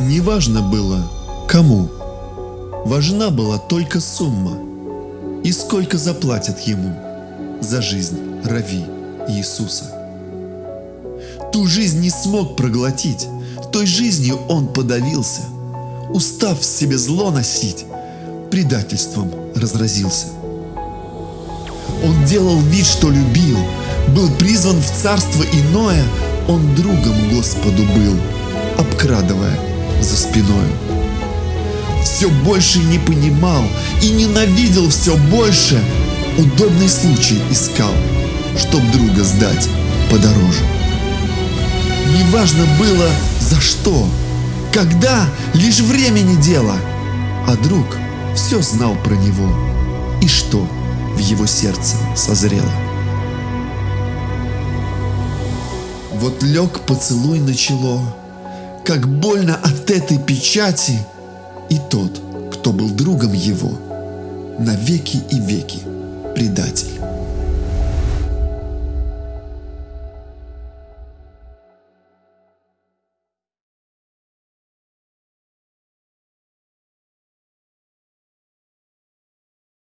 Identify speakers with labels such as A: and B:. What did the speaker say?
A: Не важно было, кому. Важна была только сумма. И сколько заплатят ему за жизнь Рави Иисуса. Ту жизнь не смог проглотить, той жизнью он подавился. Устав в себе зло носить, предательством разразился. Он делал вид, что любил, был призван в царство иное, он другом Господу был, обкрадывая за спиною. Все больше не понимал и ненавидел все больше, удобный случай искал, чтоб друга сдать подороже. Неважно было за что, когда, лишь времени дело, а друг все знал про него и что в его сердце созрело. Вот лег поцелуй на чело, как больно от этой печати, и тот, кто был другом его, навеки и веки предатель.